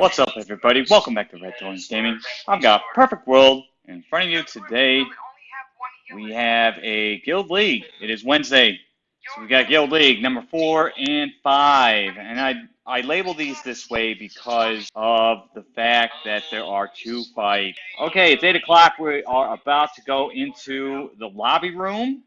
What's up, everybody? Welcome back to Red Thorns Gaming. I've got Perfect World in front of you today. We have a Guild League. It is Wednesday, so we got Guild League number four and five. And I I label these this way because of the fact that there are two fights. Okay, it's eight o'clock. We are about to go into the lobby room,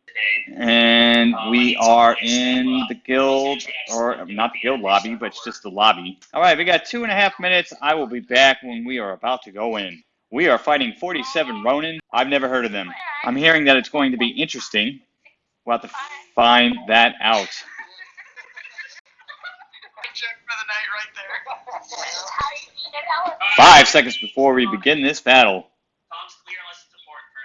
and we are in the guild, or not the guild lobby, but it's just the lobby. All right, we got two and a half minutes. I will be back when we are about to go in. We are fighting 47 Ronin. I've never heard of them. I'm hearing that it's going to be interesting. We'll have to find that out. Check for the night right there. Five seconds before we begin this battle. Tom's clear unless it's important for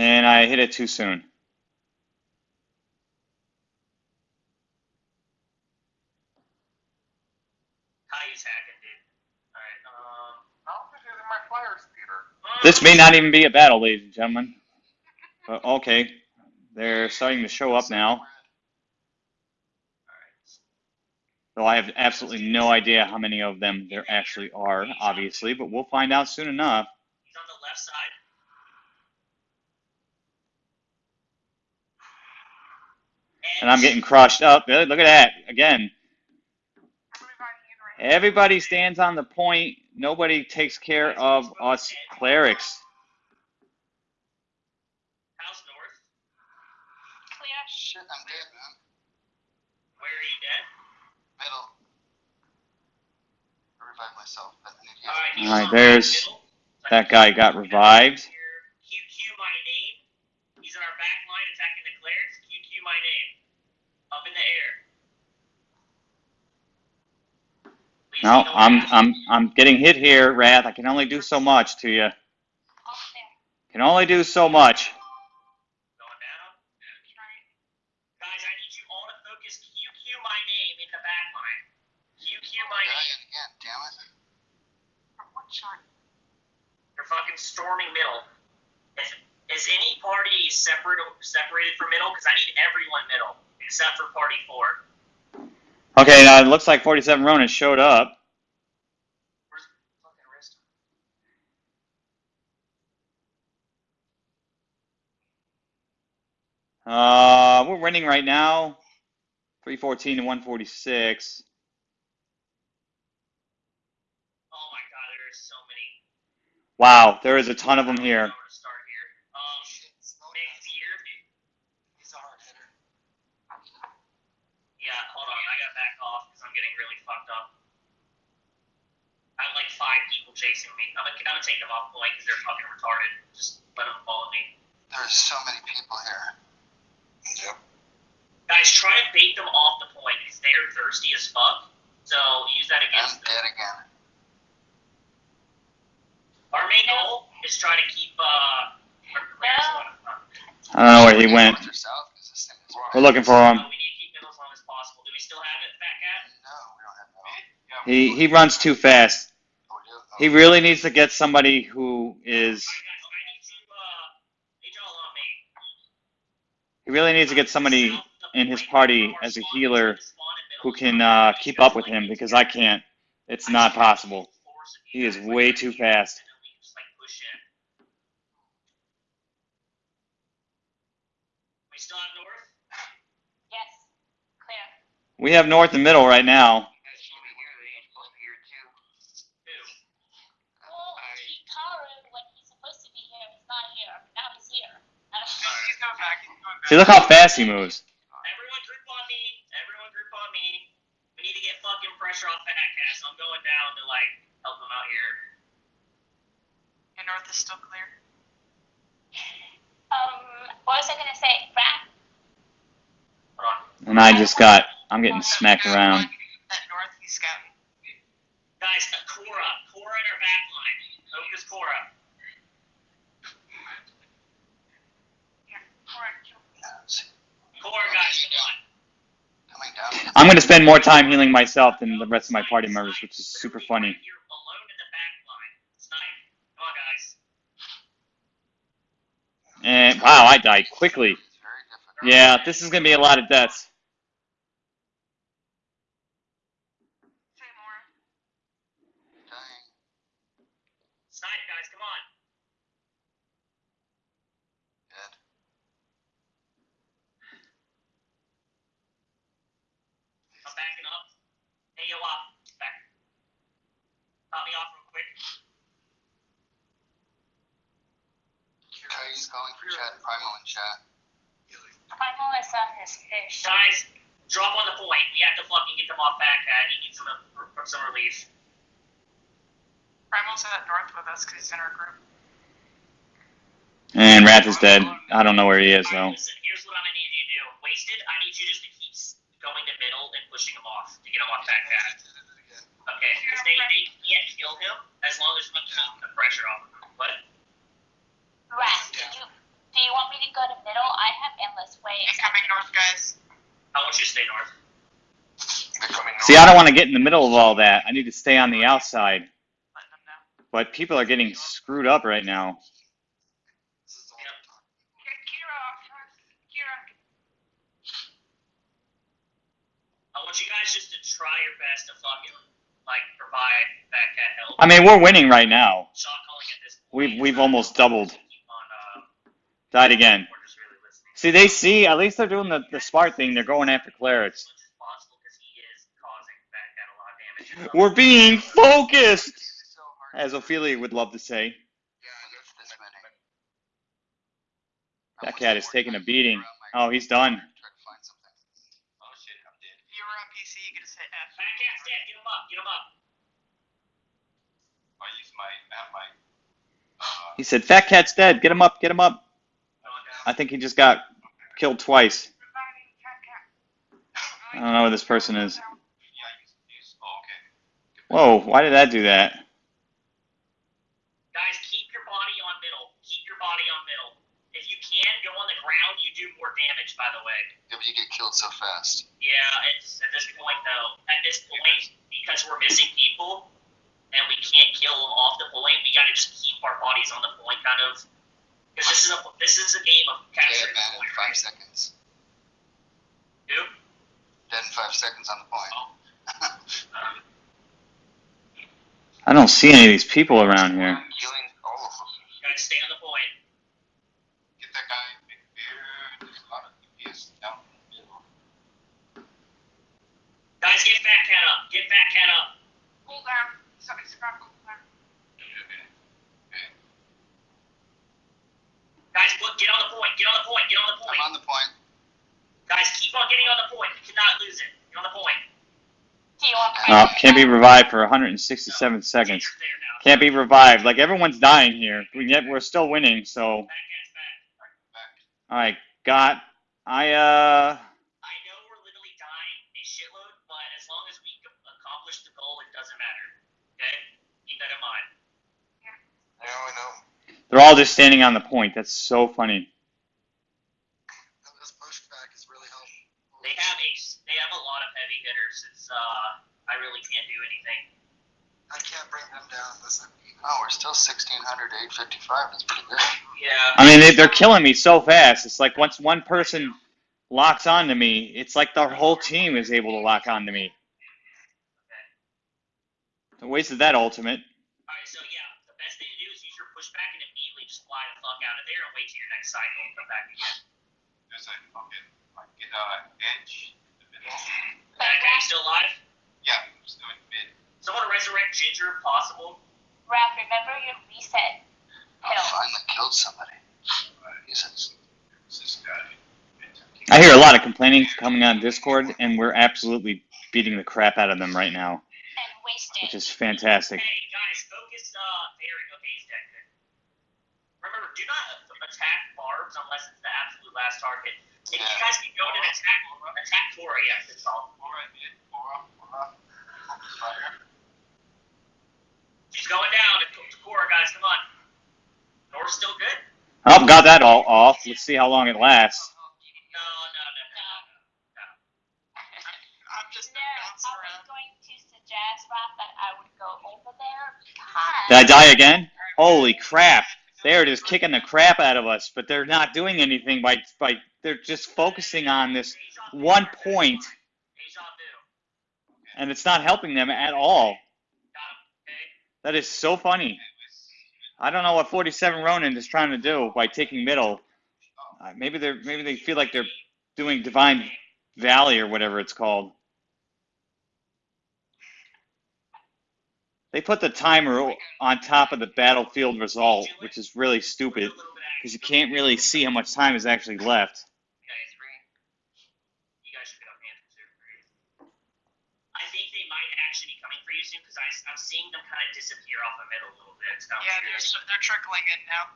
now. And I hit it too soon. Caillou's hacking, dude. Alright, um. I don't think it's in my flyers, Peter. This may not even be a battle, ladies and gentlemen. But okay, they're starting to show up now. Though I have absolutely no idea how many of them there actually are, obviously, but we'll find out soon enough. He's on the left side. And I'm getting crushed up. Look at that. Again, everybody stands on the point. Nobody takes care of us clerics. House north. Shit, I'm dead, man. Where are you dead? Middle. I revived myself, but I need Alright, healing. he's Alright, on the there's- middle. That guy got revived. QQ my name. He's in our back line attacking the clerics. QQ my name. Up in the air. Please No, be I'm fast. I'm I'm getting hit here, Wrath. I can only do so much to you. Can only do so much. Going down. Guys, I need you all to focus QQ my name in the back line. QQ my name. Dying again, damn it. You're fucking storming middle. Is, is any party separate separated from middle? Because I need everyone middle except for party four. Okay, now it looks like 47 Ronin showed up. Where's fucking wrist? Uh, we're winning right now. 314 to 146. Oh my god, there is so many. Wow, there is a ton of them here. I'm gonna start here. Um, Nick Fear. He's a hard hitter. Yeah, hold on. I gotta back off because I'm getting really fucked up. I have like five people chasing me. I'm gonna, I'm gonna take them off the point because they're fucking retarded. Just let them follow me. There's so many people here. Yep. Guys, try to bait them off the point because they're thirsty as fuck. So use that I'm against them. dead again. Our main goal is try to keep uh. our players I don't know where he went. North or south? 'Cause this thing is We're looking for him. We need to keep them as long as possible. Do we still have it, Fat Cat? No, we don't have no. He he runs too fast. We do? He really needs to get somebody who is. Alright, guys, I need you uh need y'all on me. He really needs to get somebody in his party as a healer who can uh, keep up with him because I can't. It's not possible. He is way too fast. We still have North? Yes. We have north and middle right now. Who? Well, Hikaru, when he's supposed to be here, he's not here. Now he's here. I don't He's coming back. He's coming back. See, look how fast he moves. Everyone group on me. Everyone group on me. We need to get fucking pressure off Fat Cat, so I'm going down to like help him out here. And north is still clear. Um, what was I gonna say? Rat? Hold on. And I just got. I'm getting smacked around. At north, he's. Guys, uh, Cora. Cora in our back line. Focus Cora. Here, correct. Yeah, see. Cora, guys, come on. Coming down. I'm going to spend more time healing myself than the rest of my party members, which is super funny. And wow, I died quickly. Yeah, this is going to be a lot of deaths. Pop me off real quick. Kyrie's calling for chat. Primal in chat. Primal is on his fish. Guys, drop on the point. We have to fucking get them off back pad. He needs some, some relief. Primal's at north with us because he's in our group. And Wrath is dead. I don't know where he is though. Alright, listen, here's what I'm gonna need you to do. Wasted, I need you just to keep s- going to middle and pushing him off to get him off back pad. Okay, because they, they can't kill him as long as we keep the pressure off of him. But Rat, do you, want me to go to middle? I have endless ways. Incoming north, guys. I want you to stay north. They're See, I don't want to get in the middle of all that. I need to stay on the outside. Letting them know. But people are getting screwed up right now. This is all Yep. talk. Get Kira. Kira. I want you guys just to try your best to fucking like provide back at help. I mean, we're winning right now. Shot calling at this point. We've we've almost doubled. Died again. See, they see. At least they're doing the, the smart thing. They're going after clerics. We're being focused, as Ophelia would love to say. That cat is taking a beating. Oh, he's done. He said, "Fat cat's dead. Get him up. Get him up." Going down. I think he just got killed twice. Reviving cat cat. I don't know where this person is. yeah, I use, use, oh, okay. Whoa! Why did that do that? Guys, keep your body on middle. Keep your body on middle. If you can go on the ground, you do more damage. By the way. Yeah, but you get killed so fast. Yeah, it's at this point though. At this point, because we're missing people and we can't kill them off the point, we gotta just keep our bodies on the point, kind of. Because this is a this is a game of Dead capturing the man in point, five right? seconds. Who? Dead in five seconds on the point. Um, I don't see any of these people around here. Killing all of them. guys, stay on the point. Get that guy, big beard, there's a lot of DPS down in the middle. Guys, get Fat Cat up. Get Fat Cat up. Cool down. Somebody's got cool down. Okay, okay. Guys, look, get on the point. Get on the point. Get on the point. I'm on the point. Guys, keep on getting on the point. We cannot lose it. Get on the point. Do you want Uh, can't be revived for 167 seconds. Ginger's there now. Can't be revived. Like everyone's dying here. We yet we're still winning. So, back. Back. all right, got. I uh. I know we're literally dying a shitload, but as long as we accomplish the goal, it doesn't matter. Okay? Keep that in mind. Yeah, I know. They're all just standing on the point. That's so funny. This pushback is really helpful. They have a s- they have a lot of heavy hitters. It's uh I really can't do anything. I can't bring them down. Listen. Oh, we're still 1600 to 855. That's pretty good. Yeah. I mean, they, they're killing me so fast. It's like once one person locks onto me, it's like the whole team is able to lock onto me. I wasted that ultimate. Alright, so yeah, the best thing to do is use your pushback and immediately just fly the fuck out of there and wait till your next cycle and come back again. There's a, okay, I get, uh, edge, the middle. That guy still alive? Yeah, I'm still in mid. Someone resurrect Ginger if possible. Raph, remember your reset I pill. finally killed somebody. He says, Who's this guy? I hear a lot of complaining coming on Discord, and we're absolutely beating the crap out of them right now, And wasted. which is fantastic. Hey guys, focus uh Barry. Okay, he's dead. Good. Remember, do not attack barbs unless it's the absolute last target. If you Yeah. guys can go and attack attack Tora, yes, it's all. Alright, mid, aura, aura, fire. She's going down. It's Tora, guys, come on. Nora's still good? I've got that all off. Let's see how long it lasts. No, no, no, no, no, no. I'm just No, I was going to suggest, Raph, that I would go over there because. Did I die again? Holy crap! They're just kicking the crap out of us, but they're not doing anything by by. They're just focusing on this one point, and it's not helping them at all. That is so funny. I don't know what 47 Ronin is trying to do by taking middle. Uh, maybe they're maybe they feel like they're doing Divine Valley or whatever it's called. They put the timer on top of the battlefield result, which is really stupid because you can't really see how much time is actually left. guys, you guys should get up hands too. I think they might actually be coming for you soon because I'm seeing them kind of disappear off the middle a little bit. So I'm Yeah, they're, they're trickling in now.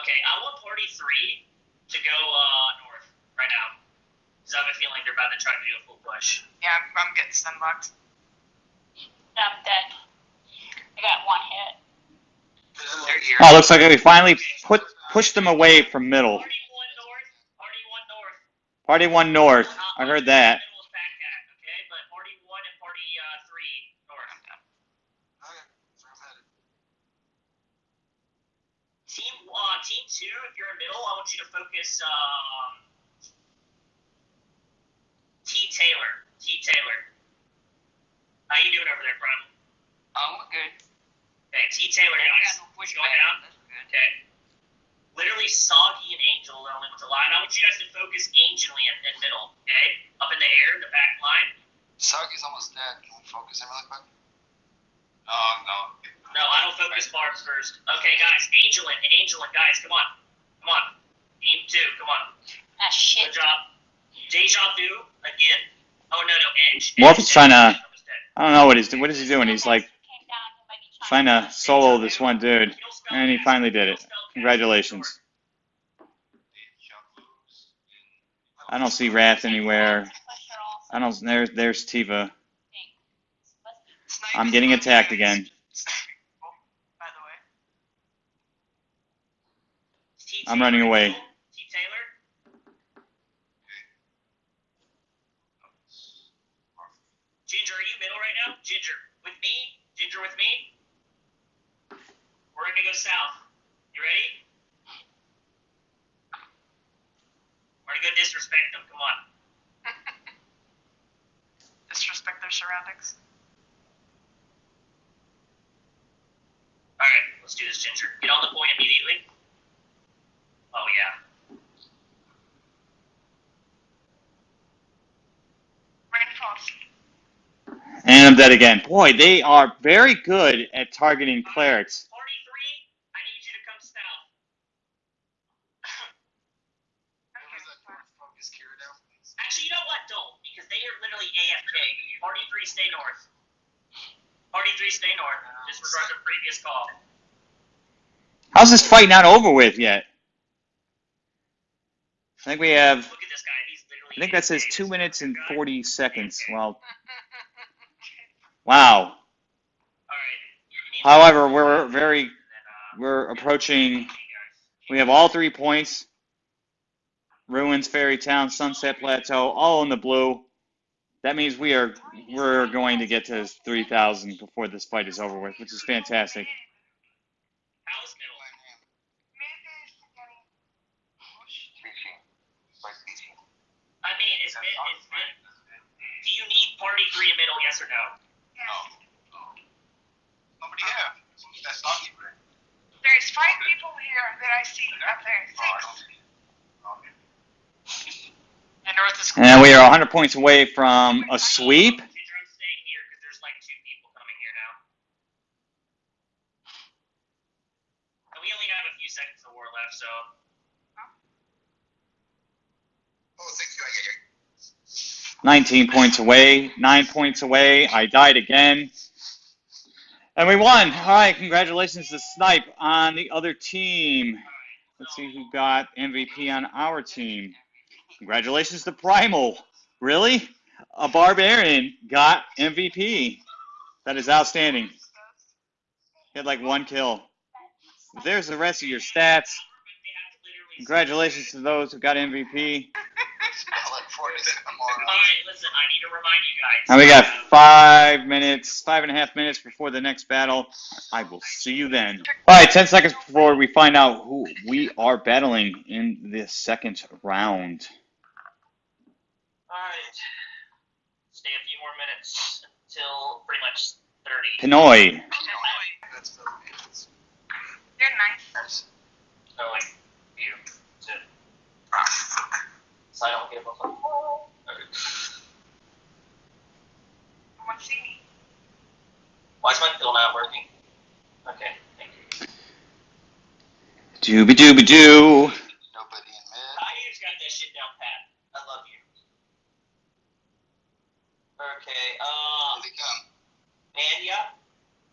Okay, I want party three to go uh, north right now. Because I have a feeling they're about to try to do a full push. Yeah, I'm, I'm getting sunblocked. I'm dead. I got one hit. They're. Oh, looks like we finally put pushed them away from middle. Party one north. Party one north. Party one north. I heard that. Middle of Baghdad, okay? But party one and party uh, three north. Okay, so I'm headed. Team uh, team two, if you're in middle, I want you to focus. Um, T Taylor. T Taylor. How you doing over there, Brian? Oh, good. Okay, T Taylor, guys. Push going down. Okay. Literally, Soggy and Angel are the only ones alive. I want you guys to focus Angel in, in middle, okay? Up in the air, in the back line. Soggy's almost dead. Can we focus him really quick? No, no. No, I don't focus Barbs first. Okay, guys, Angel in, Angel in, guys, come on. Come on. Team two, come on. Ah, shit. Good job. Deja vu again. Oh, no, no, Edge. Morphe's Edge, trying to- Edge, almost dead. I don't know what he's doing. what is he doing. He's like Came down, he might be trying to solo this one dude, and he finally did it. Congratulations. I don't see Wrath anywhere. I don't. There's there's Tifa. I'm getting attacked again. By the way. T. I'm running away. T. Taylor. Ginger, are you middle right now? Ginger, with me? Ginger, with me? We're gonna go south. You ready? We're gonna go disrespect them. Come on. Disrespect their surroundings. All right, let's do this, Ginger. Get on the point immediately. Oh yeah. Rain falls. And I'm dead again. Boy, they are very good at targeting clerics. Party three, I need you to come south. Whoever's that fourth focus Kira down, please. Actually, you know what? Don't, because they are literally AFK. Party three, stay north. Party three, stay north. Disregard the previous call. How's this fight not over with yet? I think we have. Look at this guy. He's. I think that says two minutes and forty seconds. Well, wow. However, we're very we're approaching. We have all three points. Ruins, Fairy Town, Sunset Plateau, all in the blue. That means we are we're going to get to 3,000 before this fight is over with, which is fantastic. How's middle? Beachy. Like Beachy. I mean, is mid, is mid, do you need party three in middle? Yes or. No. Nobody here. That's not even. There's five people here that I see up there. Six. don't see it. Okay. And North is And we are 100 points away from a sweep. Ginger, I'm staying here because there's like two people coming here now. And we only have a few seconds of war left, so. Oh, thank you. I get it. 19 points away, 9 points away. I died again. And we won. All right, congratulations to Snipe on the other team. Let's see who got MVP on our team. Congratulations to Primal. Really? A barbarian got MVP. That is outstanding. He had like one kill. There's the rest of your stats. Congratulations to those who got MVP. I look forward to seeing them more. Alright, listen, I need to remind you guys. And we got five minutes, five and a half minutes before the next battle. I will see you then. All right, 10 seconds before we find out who we are battling in the second round. Alright. Stay a few more minutes until pretty much 30. Pinoy. That's Philippines. They're nice. Yes. So, like, you. To, ah. So I don't give a fuck. Why is my pill not working? Okay, thank you. Dooby dooby doo. Nobody in mid. How you just got that shit down pat? I love you. Okay, uh, Here they come. Mania?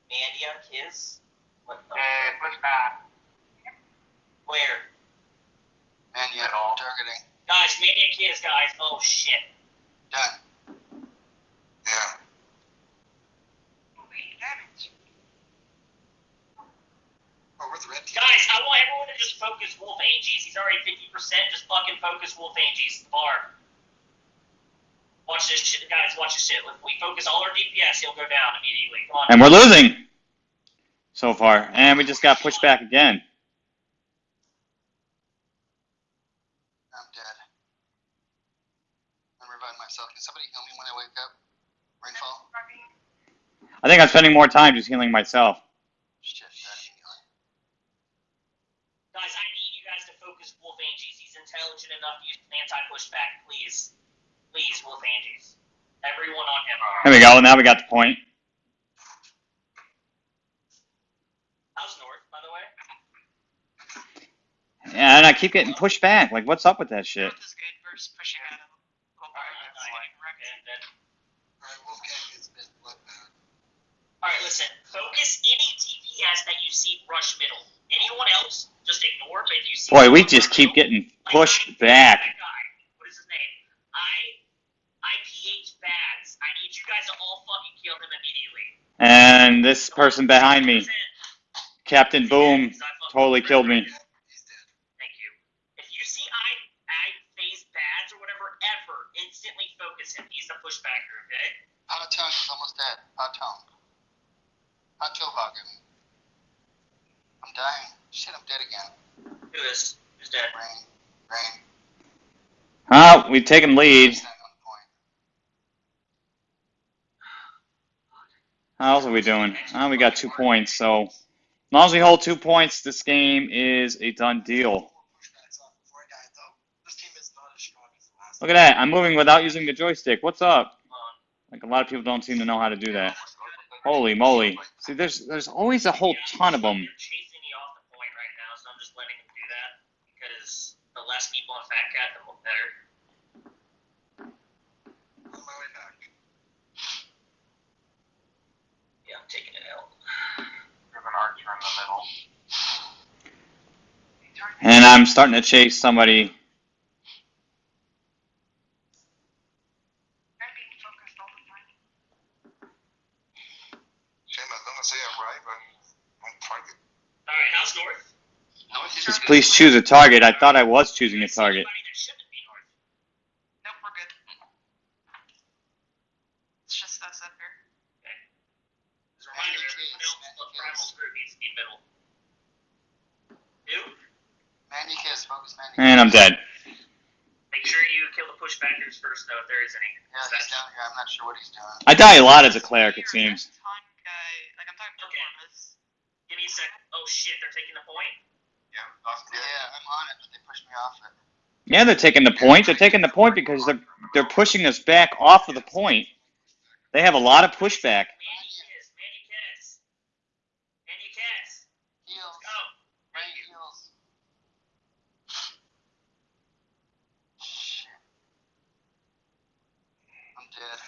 Mania, Kiss? What the? Uh, push back. Where? Man, yeah, At all. targeting. Guys, Mania Kiss, guys. Oh shit. Done. Yeah. Eight damage. Oh, we're the red team. Guys, I want everyone to just focus Wolf Angies. He's already 50%. Just fucking focus Wolf Angies. Bar. Watch this shit. Guys, watch this shit. If we focus all our DPS, he'll go down immediately. Come on. And we're losing so far. And we just got pushed back again. I'm dead. I'm reviving myself. Can somebody heal me when I wake up? Rainfall? I think I'm spending more time just healing myself. Shit, that healing. Guys, I need you guys to focus Wolf Angies. He's intelligent enough to use anti-pushback. Please. Please, Wolf Angies. Everyone on him. There we go. Now we got the point. How's North, by the way? Yeah, and I keep getting pushed back. Like, what's up with that shit? North is good versus pushing at him. Alright, Barton, nice. getting wrecked. And then, Alright, Wolfgang is mid bloodbound. Alright, listen. Focus any DPS that you see rush middle. Anyone else, just ignore. If you see Boy, we just keep middle, getting like pushed I- back. That guy. What is his name? I IPH Bads. I need you guys all fucking kill him immediately. And this person behind me, 100%. Captain Boom, totally killed me. Thank you. If you see I I phase Bads or whatever, ever instantly focus him. He's the pushbacker. Okay. Hot tongue is almost dead. Hot tongue. Hot toe hog him. I'm dying. Shit, I'm dead again. Who is? Who's dead? Rain. Rain. Oh, we've taken lead. Percent on point. How else are we doing? Oh, we got two points. So, as long as we hold two points, this game is a done deal. Look at that. I'm moving without using the joystick. What's up? Like, a lot of people don't seem to know how to do that. Holy moly. See, there's there's always a whole ton of them. They're chasing me off the point right now, so I'm just letting them do that because the less people on Fat Cat, the more better. On my way back. Yeah, I'm taking it out. We have an archer in the middle. And I'm starting to chase somebody. I'm being focused all the time. Shame I was gonna say I'm right, but I'm target. All right, how's North? Just please choose a target. I thought I was choosing a target. anybody that shouldn't be North? Nope, we're good. It's just us up here. As a reminder, everyone else of Primal's group needs to be middle. Who? Manny kiss. Focus Manny And I'm dead. Make sure you kill the pushbackers first, though, if there is any. Yeah, he's down here. I'm not sure what he's doing. I die a lot as a cleric, it seems. that Ton guy, like I'm talking Okay. Give me a sec. Oh shit, they're taking the point. Yeah, lost Yeah, I'm on it, but they pushed me off it. Yeah, they're taking the point. They're taking the point because they're they're pushing us back off of the point. They have a lot of pushback. Manny Kiss, Manny Kiss. Manny Kiss. Heals. Go. Rain heals. Shit. I'm dead.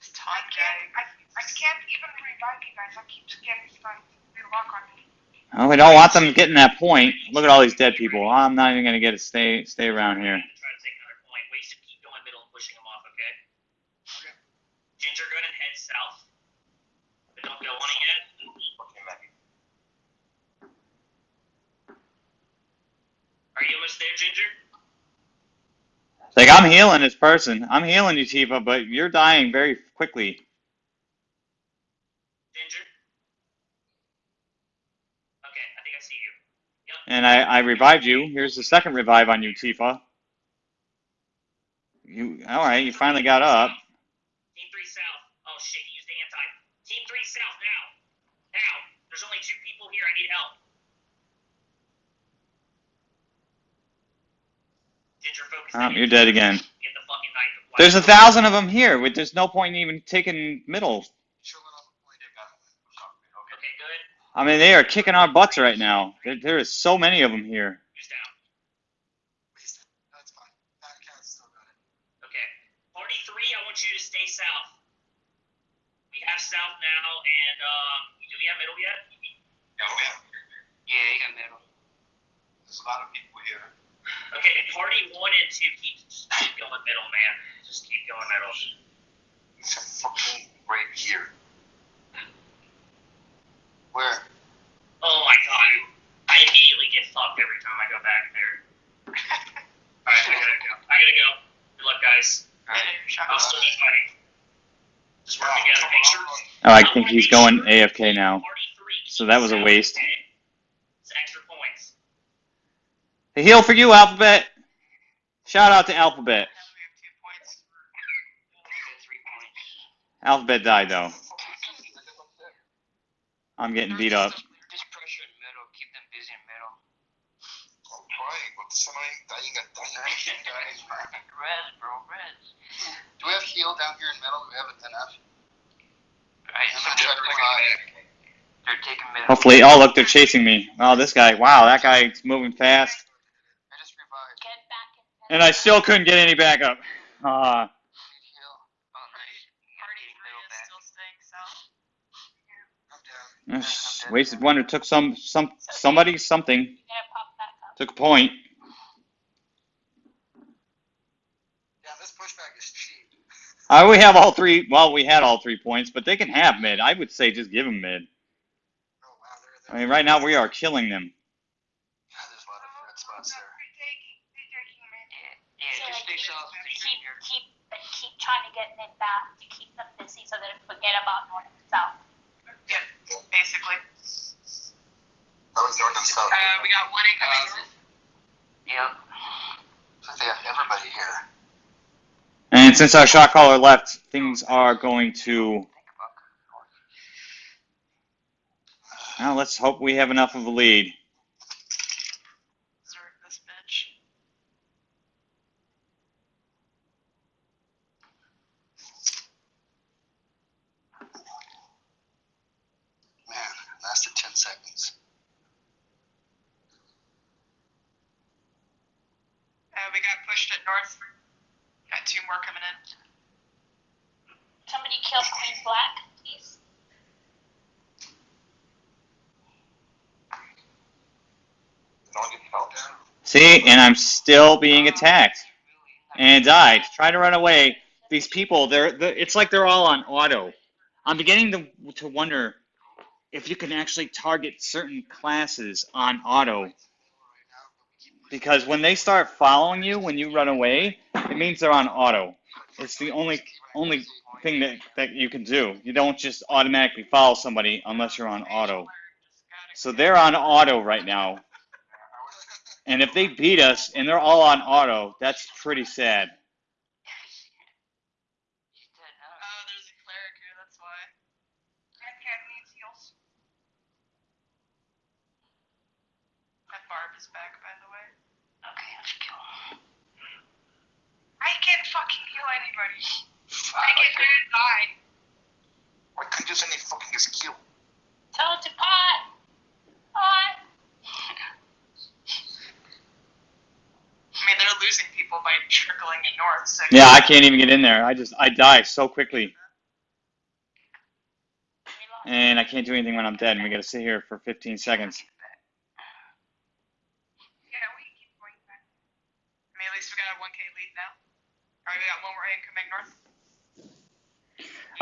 This I Ton can't, guy. I, I can't even you guys. I keep getting stunned. They lock on me. Oh, we don't want them getting that point. Look at all these dead people. I'm not even gonna get to stay stay around here. Try to take another point. Wait to keep going middle and pushing them off, okay? Ginger, go ahead and head south. But don't go on it yet. Are you almost there, Ginger? Like I'm healing this person. I'm healing you, Tifa, but you're dying very quickly. Ginger? Okay, I think I see you. Yep. And I, I revived you. Here's the second revive on you, Tifa. You all right? You finally got up. Team 3 south. Oh shit, he used the anti. Team 3 south now. Now. There's only two people here. I need help. Ginger, focus. Oh, you're dead again. Get the fucking knife. There's a thousand of them here. with- There's no point in even taking middle. Chilling on the point. Okay, good. I mean, they are kicking our butts right now. There, there is so many of them here. Who's down? Wasted. That's fine. That cat's still got it. Okay. Party three, I want you to stay south. We have south now, and um, do we have middle yet? Yeah, we have. Yeah, you got middle. There's a lot of people here. Okay, party one and two, keep, keep going middle, man. Just keep going middle. It's fucking right here. Where? Oh my god. I immediately get fucked every time I go back there. Alright, I gotta go. I gotta go. Good luck, guys. Alright, I'll still be fighting. Just work together. Make sure. Oh, I think he's going AFK now. So that was a waste. It's extra points. A heal for you, Alphabet. Shout out to Alphabet. Now we have two points. Three points. Alphabet died though. I'm getting beat up. Just pressure in middle. Keep them busy in middle. I'm trying, but somebody dying and dying dying. Res, bro, res. Do we have heal down here in middle? Do we have a enough? Alright, I'm gonna try to revive. they're taking middle. Hopefully, oh look, they're chasing me. Oh, this guy, wow, that guy's moving fast. I just revived. Get back. And I still couldn't get any backup. Ah, Need heal. Oh, nice. Party Getting three middle is back. still staying south. I'm down. ugh, wasted wonder took some some somebody something You're gonna pop back up. took a point. Yeah, this pushback is cheap. Uh, we have all three. Well, we had all three points, but they can have mid. I would say just give them mid. Oh wow, they're I mean, right now we are killing them. Yeah, there's a lot of red spots there. Retaking, retaking me. Yeah, yeah, just stay south. Keep, keep, keep trying to get mid back to keep them busy so they forget about north and south. Yeah, basically. That was north and. Uh, we got one incoming. Yep. Looks like they have everybody here. And since our shot caller left, things are going to. Think about north. Well, let's hope we have enough of a lead. Zerg this bitch. Man, lasted 10 seconds. Uh, we got pushed at north. Got two more coming in. Somebody kill Queen Black, please. No one getting fell down. See, and I'm still being attacked and died. Try to run away. These people, they're, they it's like they're all on auto. I'm beginning to to wonder if you can actually target certain classes on auto. Because when they start following you when you run away, it means they're on auto. It's the only only thing that, that you can do. You don't just automatically follow somebody unless you're on auto. So they're on auto right now. And if they beat us and they're all on auto, that's pretty sad. He's dead now. Oh, there's a cleric here, that's why. Red cat needs heals. That barb is back, by the way. Okay, let's kill him. I can't fucking heal anybody. Fuck. I get good and die. Why couldn't you use any fucking skill? Tell it to pot. Pot. I mean, they're losing people by trickling in north, so. Yeah, I can't even get in there. I just I die so quickly, and I can't do anything when I'm dead. And we gotta sit here for 15 seconds. Yeah, we keep going back. I mean, at least we got a 1k lead now. Alright, we got one more incoming north.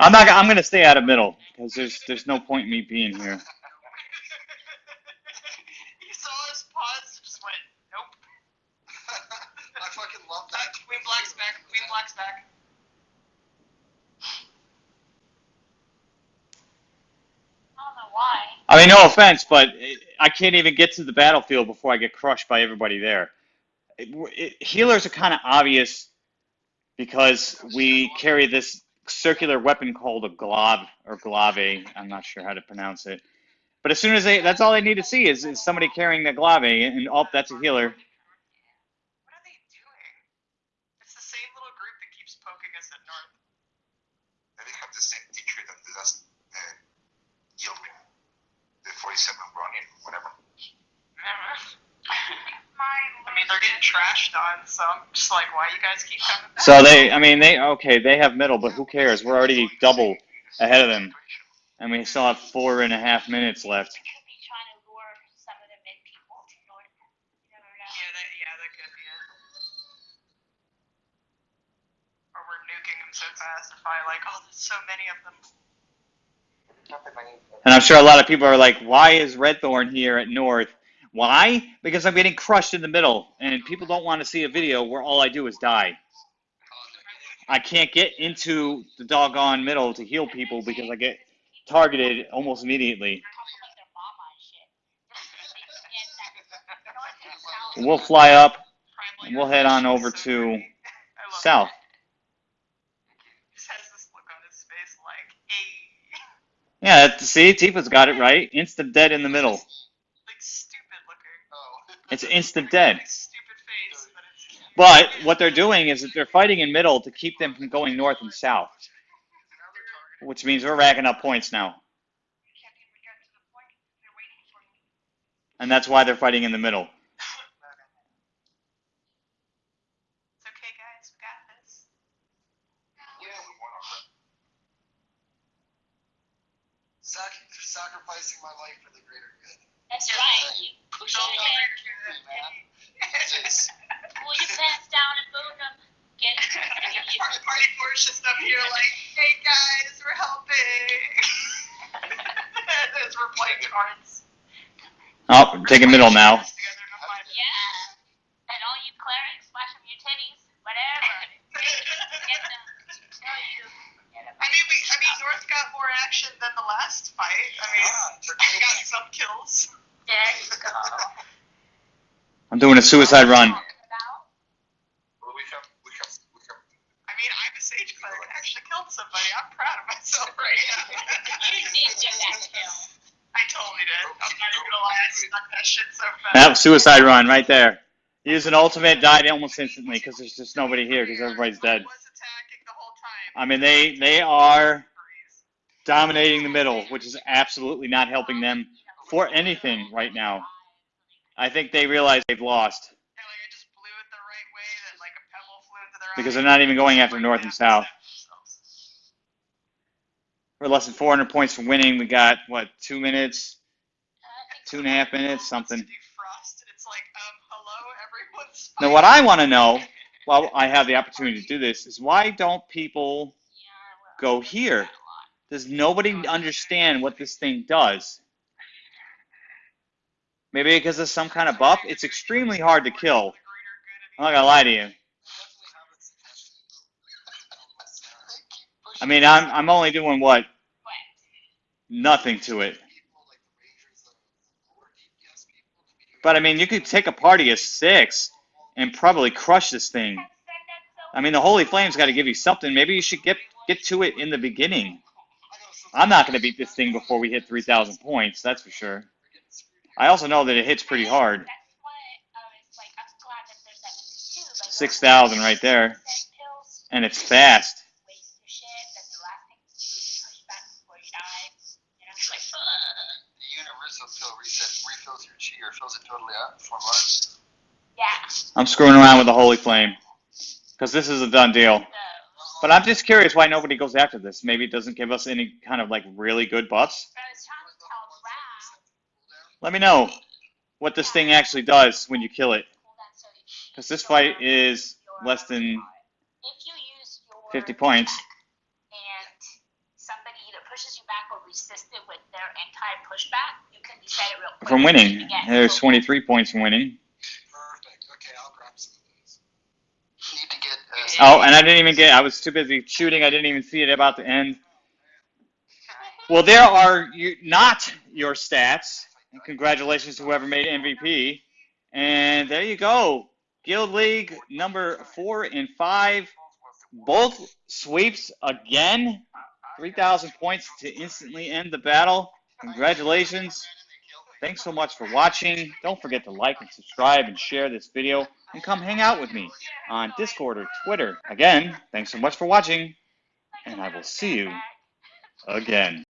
I'm not. I'm gonna stay out of middle because there's there's no point in me being here. you saw us pause, just went, nope. I fucking love Uh, that. Queen Black's back, Queen Black's back. I don't know why. I mean, no offense, but I can't even get to the battlefield before I get crushed by everybody there. It, it, healers are kind of obvious because we carry this circular weapon called a glove or glave. I'm not sure how to pronounce it. But as soon as they, that's all they need to see is, is somebody carrying the glave, and oh, that's a healer. What are they doing? It's the same little group that keeps poking And they have the same teacher that the last uh, yield me. The 47 running, whatever. My I mean, they're getting trashed on, so I'm just like, why you guys keep coming back? So they, I mean, they okay, they have middle, but who cares? We're already double ahead of them, and we still have four and a half minutes left. They could be trying to lure some of the mid people to north. You never know. Yeah, that, could be it. Or we're nuking them so fast if I like, oh, there's so many of them. And I'm sure a lot of people are like, why is Redthorn here at North? Why? Because I'm getting crushed in the middle, and people don't want to see a video where all I do is die. I can't get into the doggone middle to heal people because I get targeted almost immediately. We'll fly up and we'll head on over to south. Yeah, see, Tifa's got it right. Instant dead in the middle. Like, stupid looking. Oh. It's instant dead. But what they're doing is that they're fighting in middle to keep them from going north and south, which means we're racking up points now. And that's why they're fighting in the middle. It's okay, guys. We got this. Yeah, we won already. Sac- sacrificing my life for the greater good. That's right. You push Don't your go head, man. pull your pants down and boot them. Get Party, party Porsche just up here like, hey guys, we're helping. As we're playing cards. Oh, we're taking middle now. Together in a fight. Yeah. And all you clerics, flash them your titties, whatever. Get them. No, you. Get 'em. I mean, we, I mean, North got more action than the last fight. I mean, Ah, took we got me. some kills. There you go. I'm doing a suicide run. Well, we have, we have, we have. I mean, I'm a sage cleric. I actually killed somebody. I'm proud of myself right now. You did get that kill. I totally did. I'm not even gonna lie. I stuck that shit so fast. That was suicide run right there. Use an ultimate, died almost instantly because there's just nobody here because everybody's dead. I was attacking the whole time. I mean, they they are dominating the middle, which is absolutely not helping them for anything right now. I think they realize they've lost Yeah, like I just blew it the right way that like a pebble flew into their because they're not even going after north and south. We're less than 400 points from winning. We got what two minutes, Uh, two and a half minutes, something. defrost, it's like, um, Now, what I want to know, while I have the opportunity to do this, is why don't people go here? Does nobody understand what this thing does? Maybe because of some kind of buff? It's extremely hard to kill. I'm not gonna lie to you. I mean, I'm I'm only doing what? Nothing to it. But I mean, you could take a party of six and probably crush this thing. I mean, the Holy Flame's got to give you something. Maybe you should get get to it in the beginning. I'm not going to beat this thing before we hit 3,000 points. That's for sure. I also know that it hits pretty hard. Um, That's why I was like, I'm glad that there's that too. Like, 6,000 right there, and it's fast. waste your shit. That's the last thing to do is push back before you die. You know, it's like, ugh. The universal pill reset refills your chi or fills it totally up for months. Yeah. I'm screwing around with the Holy Flame because this is a done deal. But I'm just curious why nobody goes after this. Maybe it doesn't give us any kind of like really good buffs. Let me know what this thing actually does when you kill it. Because this fight is less than if you use your 50 points. and somebody either pushes you back or resists it with their anti-pushback, you can it real quick. from winning. There's 23 points from winning. Oh, and I didn't even get. I was too busy shooting. I didn't even see it about to end. Well, there are you, not your stats. And congratulations to whoever made MVP. And there you go. Guild League number four and five. Both sweeps again. 3,000 points to instantly end the battle. Congratulations. Thanks so much for watching. Don't forget to like and subscribe and share this video. And come hang out with me on Discord or Twitter. Again, thanks so much for watching. and I will see you again.